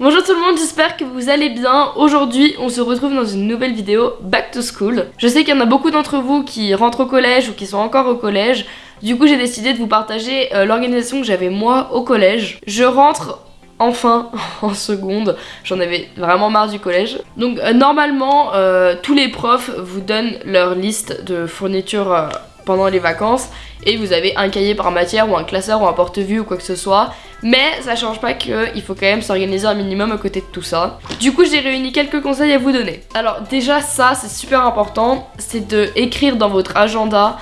Bonjour tout le monde, j'espère que vous allez bien. Aujourd'hui, on se retrouve dans une nouvelle vidéo Back to School. Je sais qu'il y en a beaucoup d'entre vous qui rentrent au collège ou qui sont encore au collège. Du coup, j'ai décidé de vous partager euh, l'organisation que j'avais moi au collège. Je rentre enfin en seconde. J'en avais vraiment marre du collège. Donc euh, normalement, euh, tous les profs vous donnent leur liste de fournitures pendant les vacances et vous avez un cahier par matière ou un classeur ou un porte-vue ou quoi que ce soit. Mais ça change pas qu'il faut quand même s'organiser un minimum à côté de tout ça. Du coup j'ai réuni quelques conseils à vous donner. Alors déjà ça c'est super important, c'est de écrire dans votre agenda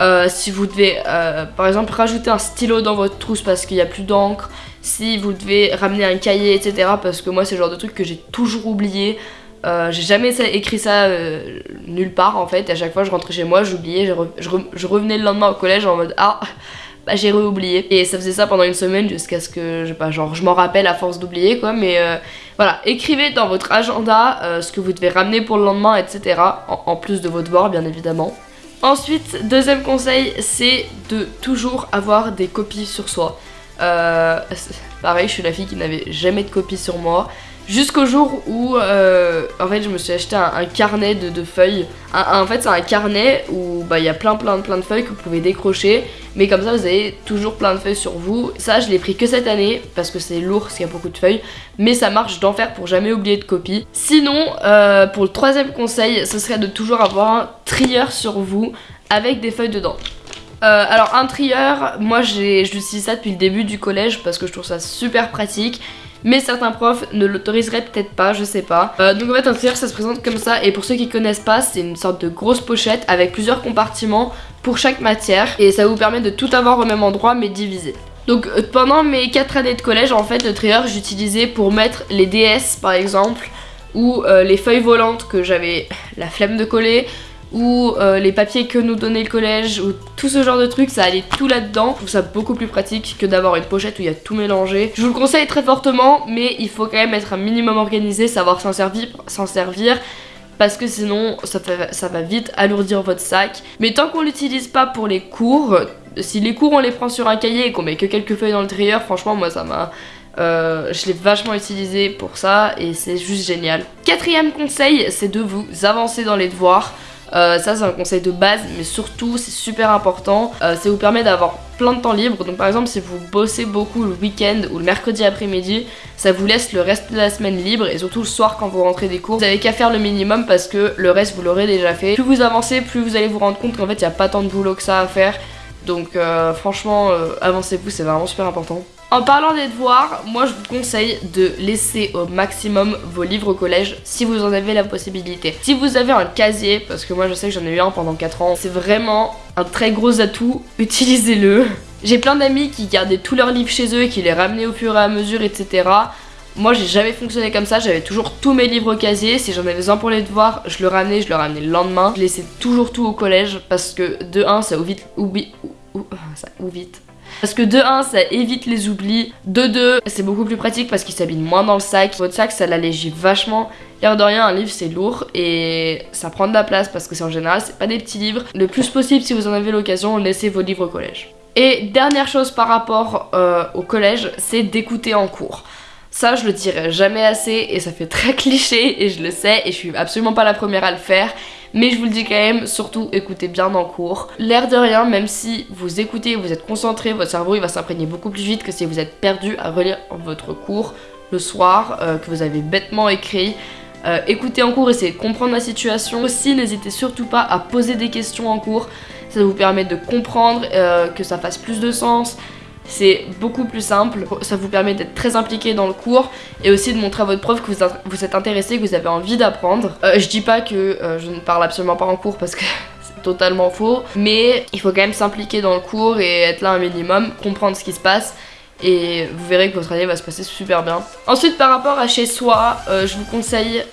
euh, si vous devez euh, par exemple rajouter un stylo dans votre trousse parce qu'il n'y a plus d'encre, si vous devez ramener un cahier etc parce que moi c'est le genre de truc que j'ai toujours oublié. Euh, j'ai jamais écrit ça euh, nulle part en fait, à chaque fois je rentrais chez moi, j'oubliais, je, revenais le lendemain au collège en mode ah bah j'ai réoublié. Et ça faisait ça pendant une semaine jusqu'à ce que je genre je m'en rappelle à force d'oublier quoi. Mais euh, voilà. Écrivez dans votre agenda ce que vous devez ramener pour le lendemain etc en, plus de votre devoirs bien évidemment. Ensuite deuxième conseil c'est de toujours avoir des copies sur soi. pareil je suis la fille qui n'avait jamais de copies sur moi Jusqu'au jour où, euh, en fait, je me suis acheté un, carnet de, feuilles. en fait, c'est un carnet où bah, il y a plein, plein, plein de feuilles que vous pouvez décrocher. Mais comme ça, vous avez toujours plein de feuilles sur vous. Ça, je l'ai pris que cette année parce que c'est lourd, parce qu'il y a beaucoup de feuilles. Mais ça marche d'enfer pour jamais oublier de copie. Sinon, euh, pour le troisième conseil, ce serait de toujours avoir un trieur sur vous avec des feuilles dedans. Euh, alors un trieur, moi j'utilise ça depuis le début du collège parce que je trouve ça super pratique mais certains profs ne l'autoriseraient peut-être pas, je sais pas. Euh, donc en fait un trieur ça se présente comme ça et pour ceux qui connaissent pas c'est une sorte de grosse pochette avec plusieurs compartiments pour chaque matière et ça vous permet de tout avoir au même endroit mais divisé. Donc euh, pendant mes 4 années de collège en fait le trieur j'utilisais pour mettre les DS par exemple ou euh, les feuilles volantes que j'avais la flemme de coller ou euh, les papiers que nous donnait le collège ou tout ce genre de trucs ça allait tout là-dedans. Je trouve ça beaucoup plus pratique que d'avoir une pochette où il y a tout mélangé. Je vous le conseille très fortement mais il faut quand même être un minimum organisé, savoir s'en servir, servir parce que sinon ça, ça va vite alourdir votre sac. Mais tant qu'on l'utilise pas pour les cours, si les cours on les prend sur un cahier et qu'on met que quelques feuilles dans le trieur, franchement moi ça m'a... Euh, je l'ai vachement utilisé pour ça et c'est juste génial. Quatrième conseil, c'est de vous avancer dans les devoirs. Euh, ça c'est un conseil de base mais surtout c'est super important. Euh, ça vous permet d'avoir plein de temps libre. Donc par exemple si vous bossez beaucoup le week-end ou le mercredi après-midi ça vous laisse le reste de la semaine libre et surtout le soir quand vous rentrez des cours. Vous avez qu'à faire le minimum parce que le reste vous l'aurez déjà fait. Plus vous avancez plus vous allez vous rendre compte qu'en fait il n'y a pas tant de boulot que ça à faire. Donc euh, franchement avancez-vous c'est vraiment super important en parlant des devoirs, moi je vous conseille de laisser au maximum vos livres au collège si vous en avez la possibilité. Si vous avez un casier, parce que moi je sais que j'en ai eu un pendant 4 ans, c'est vraiment un très gros atout, utilisez-le. J'ai plein d'amis qui gardaient tous leurs livres chez eux et qui les ramenaient au fur et à mesure, etc. Moi j'ai jamais fonctionné comme ça, j'avais toujours tous mes livres au casier, si j'en avais besoin pour les devoirs, je le ramenais, je le ramenais le lendemain. Je laissais toujours tout au collège parce que de 1 ça oublie, oublie, ça vite parce que de 1, ça évite les oublis. De 2, c'est beaucoup plus pratique parce qu'il s'abîme moins dans le sac. Votre sac, ça l'allégit vachement. L'air de rien, un livre c'est lourd et ça prend de la place parce que c'est en général, c'est pas des petits livres. Le plus possible, si vous en avez l'occasion, laissez vos livres au collège. Et dernière chose par rapport euh, au collège, c'est d'écouter en cours. Ça, je le dirai jamais assez et ça fait très cliché et je le sais et je suis absolument pas la première à le faire. Mais je vous le dis quand même, surtout écoutez bien en cours. L'air de rien, même si vous écoutez, vous êtes concentré, votre cerveau il va s'imprégner beaucoup plus vite que si vous êtes perdu à relire votre cours le soir, euh, que vous avez bêtement écrit. Euh, écoutez en cours, essayez de comprendre la situation. Aussi, n'hésitez surtout pas à poser des questions en cours. Ça vous permet de comprendre, euh, que ça fasse plus de sens c'est beaucoup plus simple, ça vous permet d'être très impliqué dans le cours et aussi de montrer à votre prof que vous, êtes intéressé, que vous avez envie d'apprendre. Euh, je dis pas que euh, je ne parle absolument pas en cours parce que c'est totalement faux, mais il faut quand même s'impliquer dans le cours et être là un minimum, comprendre ce qui se passe et vous verrez que votre année va se passer super bien. Ensuite par rapport à chez soi, euh, je vous conseille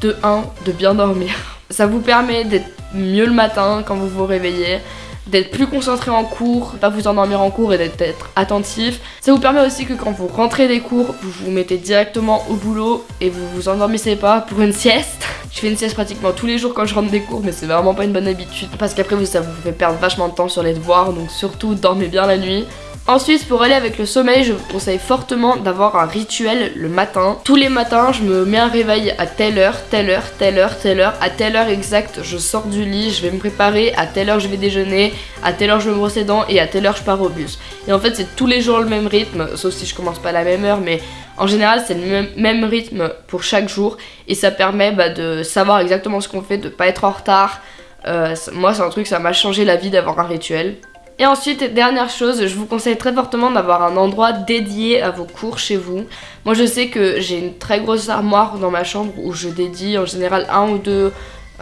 de 1 de bien dormir. Ça vous permet d'être mieux le matin quand vous vous réveillez d'être plus concentré en cours, pas vous endormir en cours et d'être attentif. Ça vous permet aussi que quand vous rentrez des cours, vous vous mettez directement au boulot et vous vous endormissez pas pour une sieste. Je fais une sieste pratiquement tous les jours quand je rentre des cours mais c'est vraiment pas une bonne habitude parce qu'après ça vous fait perdre vachement de temps sur les devoirs donc surtout dormez bien la nuit. Ensuite, pour aller avec le sommeil, je vous conseille fortement d'avoir un rituel le matin. Tous les matins, je me mets un réveil à telle heure, telle heure, telle heure, telle heure. À telle heure exacte, je sors du lit, je vais me préparer. À telle heure, je vais déjeuner. À telle heure, je me brosse les dents. Et à telle heure, je pars au bus. Et en fait, c'est tous les jours le même rythme, sauf si je commence pas à la même heure, mais en général, c'est le même, rythme pour chaque jour. Et ça permet bah, de savoir exactement ce qu'on fait, de pas être en retard. Euh, moi, c'est un truc, ça m'a changé la vie d'avoir un rituel. Et ensuite, dernière chose, je vous conseille très fortement d'avoir un endroit dédié à vos cours chez vous. Moi je sais que j'ai une très grosse armoire dans ma chambre où je dédie en général un ou deux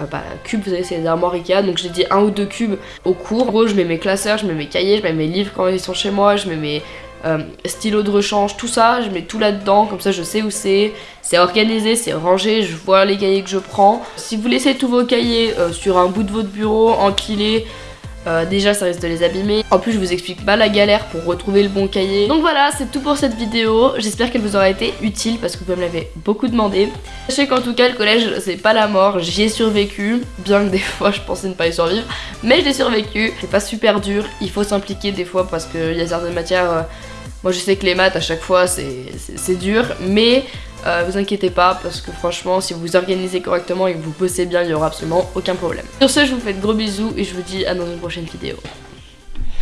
euh, bah, cubes, vous savez c'est des armoires Ikea, donc je dédie un ou deux cubes au cours. En gros je mets mes classeurs, je mets mes cahiers, je mets mes livres quand ils sont chez moi, je mets mes euh, stylos de rechange, tout ça, je mets tout là-dedans, comme ça je sais où c'est, c'est organisé, c'est rangé, je vois les cahiers que je prends. Si vous laissez tous vos cahiers euh, sur un bout de votre bureau, empilés, euh, déjà ça risque de les abîmer. En plus je vous explique pas la galère pour retrouver le bon cahier. Donc voilà c'est tout pour cette vidéo. J'espère qu'elle vous aura été utile parce que vous me l'avez beaucoup demandé. Sachez qu'en tout cas le collège c'est pas la mort. J'y ai survécu. Bien que des fois je pensais ne pas y survivre. Mais j'ai survécu. C'est pas super dur. Il faut s'impliquer des fois parce qu'il y a certaines matières... Euh, moi je sais que les maths à chaque fois c'est dur. Mais euh, vous inquiétez pas parce que franchement si vous vous organisez correctement et que vous bossez bien il y aura absolument aucun problème. Sur ce je vous fais de gros bisous et je vous dis à dans une prochaine vidéo.